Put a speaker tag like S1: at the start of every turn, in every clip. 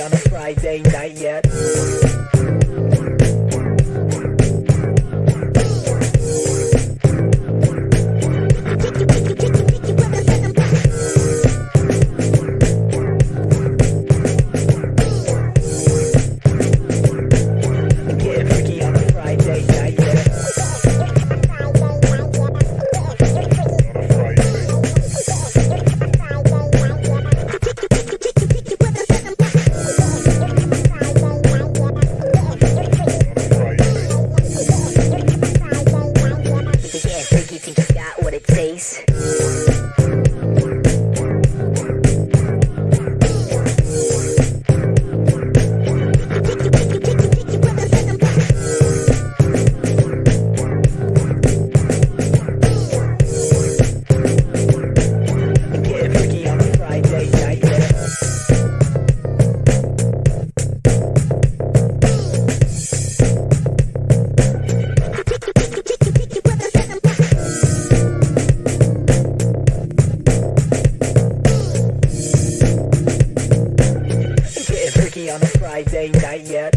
S1: on a Friday night. peace. on a Friday night yet.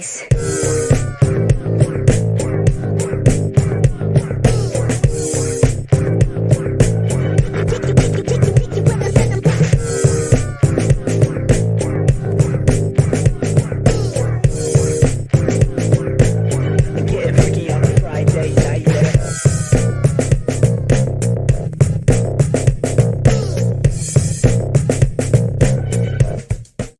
S1: face.